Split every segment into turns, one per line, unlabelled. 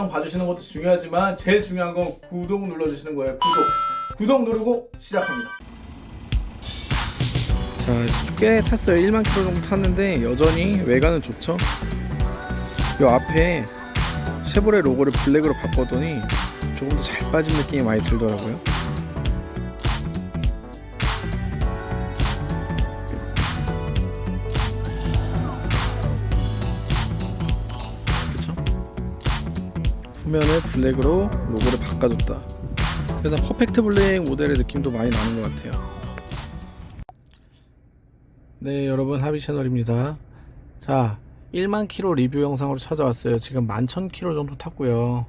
영상 봐주시는 것도 중요하지만 제일 중요한 건 구독 눌러주시는 거예요 구독 구독 누르고 시작합니다 자, 꽤 탔어요. 1만 킬로 정도 탔는데 여전히 외관은 좋죠. 이 앞에 쉐보레 로고를 블랙으로 바꿨더니 조금 더 잘 빠진 느낌이 많이 들더라고요. 후면을 black으로 로고를 바꿔줬다. 그래서 perfect black 모델의 느낌도 많이 나는 것 같아요. 네 여러분 하비 채널입니다. 자 1만 킬로 리뷰 영상으로 찾아왔어요. 지금 11,000 킬로 정도 탔고요.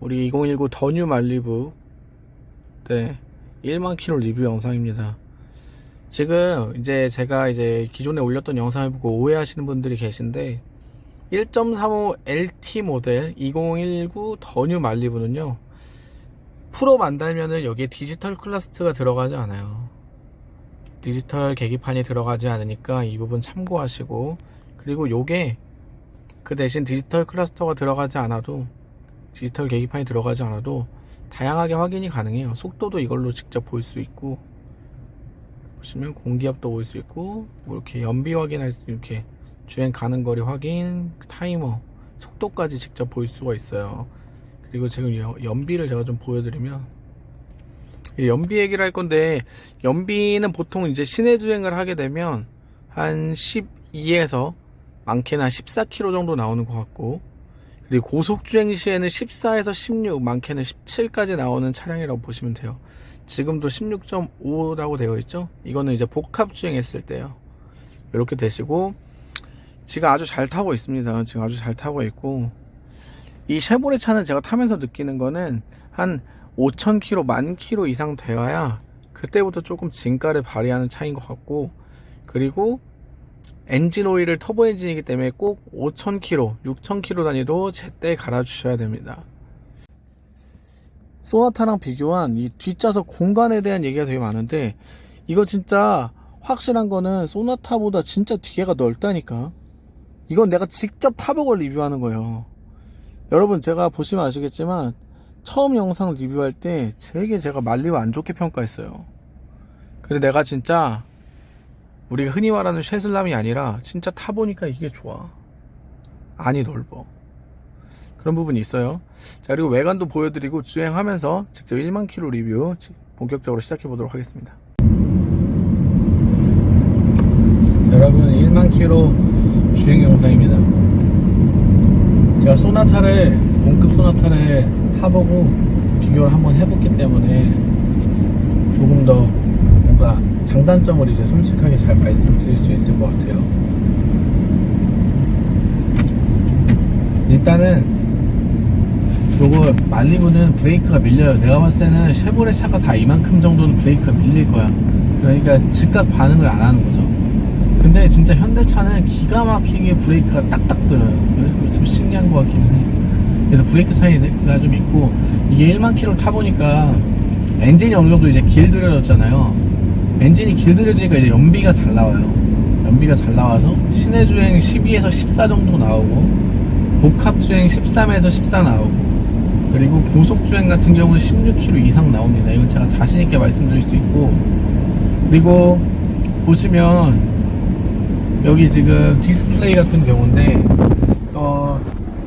우리 2019 더뉴 말리부. 네 1만 킬로 리뷰 영상입니다. 지금 이제 제가 이제 기존에 올렸던 영상을 보고 오해하시는 분들이 계신데 1.35 LT 모델 2019 더뉴 말리부는요 full로 만들면은 여기에 디지털 cluster가 들어가지 않아요. 디지털 계기판이 들어가지 않으니까 이 부분 참고하시고 그리고 요게 그 대신 디지털 cluster가 들어가지 않아도 디지털 계기판이 들어가지 않아도 다양하게 확인이 가능해요. 속도도 이걸로 직접 볼 수 있고 보시면 공기압도 볼 수 있고 뭐 이렇게 연비 확인할 수 이렇게 주행 가는 거리 확인 타이머 속도까지 직접 볼 수가 있어요. 그리고 지금 연비를 제가 좀 보여드리면 연비 얘기를 할 건데 연비는 보통 이제 시내 주행을 하게 되면 한 12에서 많게는 한 14km 정도 나오는 것 같고 그리고 고속 주행 시에는 14에서 16 많게는 17까지 나오는 차량이라고 보시면 돼요. 지금도 16.5라고 되어 있죠? 이거는 이제 복합 주행했을 때요. 이렇게 되시고 지금 아주 잘 타고 있습니다. 지금 아주 잘 타고 있고. 이 쉐보레 차는 제가 타면서 느끼는 거는 한 5,000km, 만 km 이상 되어야 그때부터 조금 진가를 발휘하는 차인 것 같고 그리고 엔진 오일을 터보 엔진이기 때문에 꼭 5,000km, 6,000km 단위로 제때 갈아주셔야 됩니다. 소나타랑 비교한 이 뒷좌석 공간에 대한 얘기가 되게 많은데 이거 진짜 확실한 거는 소나타보다 진짜 뒤에가 넓다니까 이건 내가 직접 타보고 리뷰하는 거예요. 여러분 제가 보시면 아시겠지만 처음 영상 리뷰할 때 되게 제가 말리고 안 좋게 평가했어요. 근데 내가 진짜 우리가 흔히 말하는 쉐슬람이 아니라 진짜 타보니까 이게 좋아. 안이 넓어. 그런 부분이 있어요. 자 그리고 외관도 보여드리고 주행하면서 직접 1만 킬로 리뷰 본격적으로 시작해 보도록 하겠습니다. 자, 여러분 1만 킬로 주행 영상입니다. 제가 소나타를 동급 소나타를 타보고 비교를 한번 해봤기 때문에 조금 더 뭔가 장단점을 이제 솔직하게 잘 말씀드릴 수 있을 것 같아요. 일단은 요거 말리부는 브레이크가 밀려요. 내가 봤을 때는 쉐보레 차가 다 이만큼 정도는 브레이크가 밀릴 거야. 그러니까 즉각 반응을 안 하는 거죠 근데 진짜 현대차는 기가 막히게 브레이크가 딱딱 들어요 좀 신기한 것 같기는 해. 그래서 브레이크 차이가 좀 있고 이게 1만 킬로 타보니까 엔진이 어느 정도 이제 길들여졌잖아요. 엔진이 길들여지니까 이제 연비가 잘 나와요. 연비가 잘 나와서 시내 주행 12에서 14 정도 나오고 복합 주행 13에서 14 나오고 그리고 고속 주행 같은 경우는 16km 이상 나옵니다. 이건 제가 자신 있게 말씀드릴 수 있고 그리고 보시면 여기 지금 디스플레이 같은 경우인데 어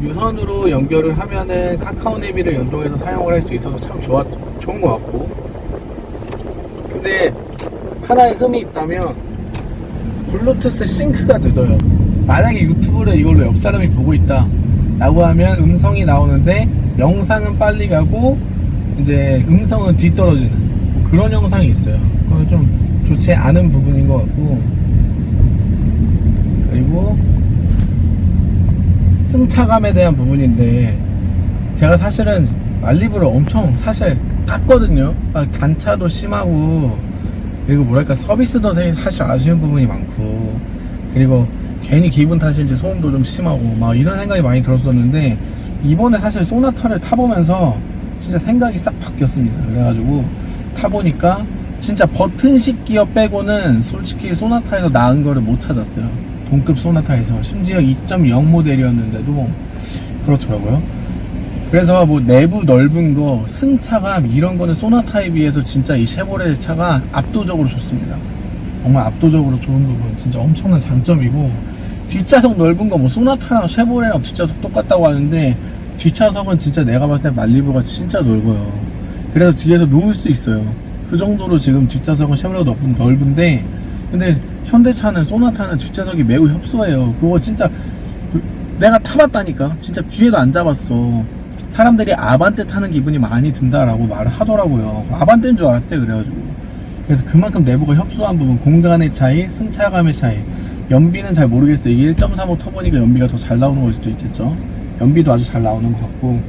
유선으로 연결을 하면은 카카오 네비를 연동해서 사용을 할 수 있어서 참 좋았, 좋은 것 같고. 근데 하나의 흠이 있다면 블루투스 싱크가 늦어요. 만약에 유튜브를 이걸로 옆 사람이 보고 있다 라고 하면 음성이 나오는데 영상은 빨리 가고 이제 음성은 뒤떨어지는 뭐 그런 영상이 있어요. 그건 좀 좋지 않은 부분인 것 같고 그리고 승차감에 대한 부분인데 제가 사실은 말리부를 엄청 사실 깠거든요. 아, 단차도 심하고 그리고 뭐랄까 서비스도 사실 아쉬운 부분이 많고 그리고 괜히 기분 탓인지 소음도 좀 심하고 막 이런 생각이 많이 들었었는데 이번에 사실 소나타를 타보면서 진짜 생각이 싹 바뀌었습니다. 그래가지고 타보니까 진짜 버튼식 기어 빼고는 솔직히 소나타에서 나은 거를 못 찾았어요 동급 소나타에서 심지어 2.0 모델이었는데도 그렇더라고요 그래서 뭐 내부 넓은 거, 승차감 이런 거는 소나타에 비해서 진짜 이 쉐보레 차가 압도적으로 좋습니다. 정말 압도적으로 좋은 부분, 진짜 엄청난 장점이고 뒷좌석 넓은 거 뭐 소나타랑 쉐보레랑 뒷좌석 똑같다고 하는데 뒷좌석은 진짜 내가 봤을 때 말리부가 진짜 넓어요. 그래서 뒤에서 누울 수 있어요. 그 정도로 지금 뒷좌석은 쉐보레가 넓, 넓은데 근데 현대차는 소나타는 뒷좌석이 매우 협소해요. 그거 진짜 그- 내가 타봤다니까 진짜 뒤에도 안 잡았어. 사람들이 아반떼 타는 기분이 많이 든다라고 말을 하더라고요. 아반떼인 줄 알았대 그래가지고. 그래서 그만큼 내부가 협소한 부분, 공간의 차이, 승차감의 차이. 연비는 잘 모르겠어요. 이게 1.35 터보니까 연비가 더 잘 나오는 걸 수도 있겠죠. 연비도 아주 잘 나오는 것 같고.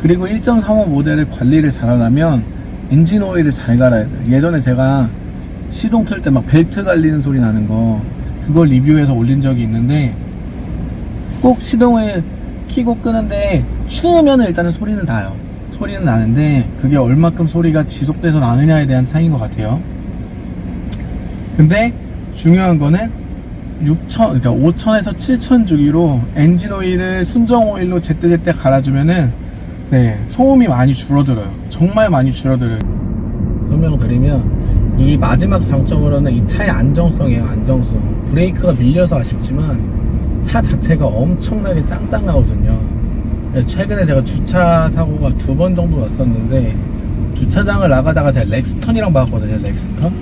그리고 1.35 모델의 관리를 잘하려면 엔진 오일을 잘 갈아야 돼요. 예전에 제가 시동 틀 때 막 벨트 갈리는 소리 나는 거 그걸 리뷰해서 올린 적이 있는데 꼭 시동을 키고 끄는데 추우면 일단은 소리는 나요. 소리는 나는데 그게 얼마큼 소리가 지속돼서 나느냐에 대한 차이인 것 같아요. 근데 중요한 거는 6천, 그러니까 5천에서 7천 주기로 엔진 오일을 순정 오일로 제때제때 갈아주면은 네 소음이 많이 줄어들어요. 정말 많이 줄어들어요. 설명드리면 이 마지막 장점으로는 이 차의 안정성이에요. 안정성. 브레이크가 밀려서 아쉽지만 차 자체가 엄청나게 짱짱하거든요. 네, 최근에 제가 주차 사고가 두 번 정도 났었는데 주차장을 나가다가 제가 렉스턴이랑 박았거든요. 렉스턴.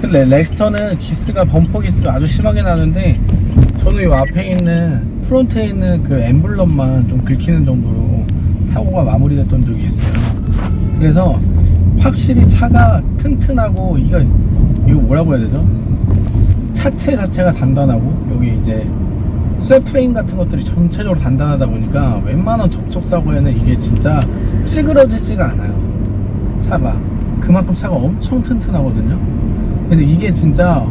근데 렉스턴은 기스가 범퍼 기스가 아주 심하게 나는데 저는 이 앞에 있는 front에 있는 그 엠블럼만 좀 긁히는 정도로 사고가 마무리됐던 적이 있어요. 그래서 확실히 차가 튼튼하고 이거 이거 뭐라고 해야 되죠? 차체 자체가 단단하고 여기 이제 쇠프레임 같은 것들이 전체적으로 단단하다 보니까 웬만한 접촉 사고에는 이게 진짜 찌그러지지가 않아요. 차가 그만큼 차가 엄청 튼튼하거든요. 그래서 이게 진짜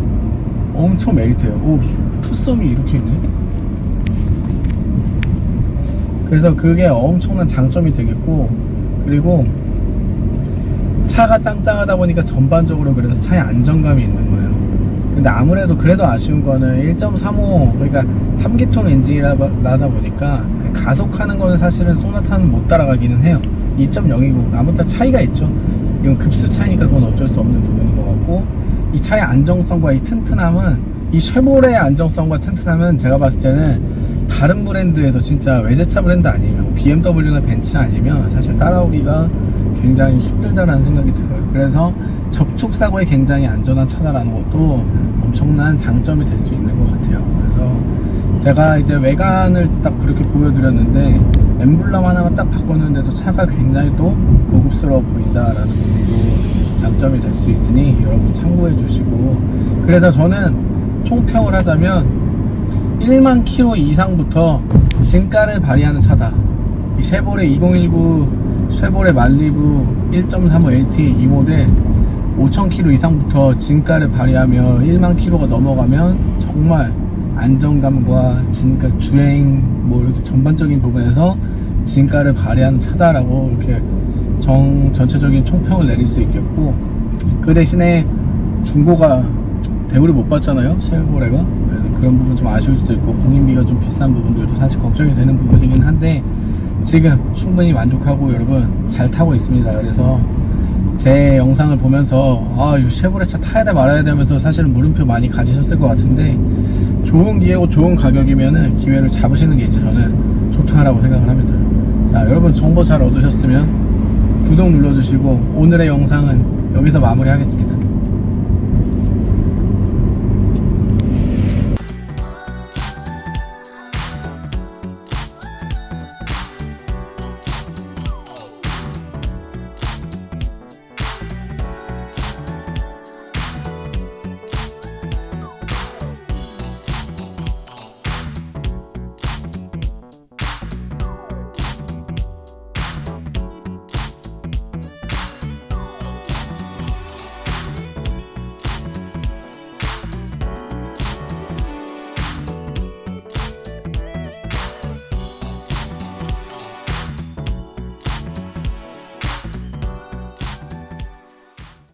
엄청 메리트예요. 오, 투썸이 이렇게 있네. 그래서 그게 엄청난 장점이 되겠고 그리고 차가 짱짱하다 보니까 전반적으로 그래서 차에 안정감이 있는 거예요. 근데 아무래도 그래도 아쉬운 거는 1.35 그러니까 3기통 엔진이라다 보니까 그 가속하는 거는 사실은 소나타는 못 따라가기는 해요. 2.0이고 아무튼 차이가 있죠. 이건 급수 차이니까 그건 어쩔 수 없는 부분인 것 같고 이 차의 안정성과 이 튼튼함은 이 쉐보레의 안정성과 튼튼함은 제가 봤을 때는 다른 브랜드에서 진짜 외제차 브랜드 아니면 뭐 BMW나 벤츠 아니면 사실 따라오기가 굉장히 힘들다라는 생각이 들어요. 그래서 접촉 사고에 굉장히 안전한 차다라는 것도 엄청난 장점이 될 수 있는 것 같아요. 그래서 제가 이제 외관을 딱 그렇게 보여드렸는데 엠블럼 하나만 딱 바꿨는데도 차가 굉장히 또 고급스러워 보인다라는 부분도 장점이 될 수 있으니 여러분 참고해 주시고 그래서 저는 총평을 하자면 1만 킬로 이상부터 진가를 발휘하는 차다. 이 쉐보레 2019 쉐보레 말리부 1.35 LT 이 모델 5,000km 이상부터 진가를 발휘하며 1만 킬로가 넘어가면 정말 안정감과 진가 주행 뭐 이렇게 전반적인 부분에서 진가를 발휘하는 차다라고 이렇게 정 전체적인 총평을 내릴 수 있겠고 그 대신에 중고가 대우를 못 받잖아요 쉐보레가. 그런 부분 좀 아쉬울 수 있고 공인비가 좀 비싼 부분들도 사실 걱정이 되는 부분이긴 한데 지금 충분히 만족하고 여러분 잘 타고 있습니다 그래서 제 영상을 보면서 아, 이 쉐보레 차 타야 돼 말아야 되면서 사실은 물음표 많이 가지셨을 것 같은데 좋은 기회고 좋은 가격이면은 기회를 잡으시는 게 이제 저는 좋다라고 생각을 합니다. 자, 여러분 정보 잘 얻으셨으면 구독 눌러주시고 오늘의 영상은 여기서 마무리하겠습니다.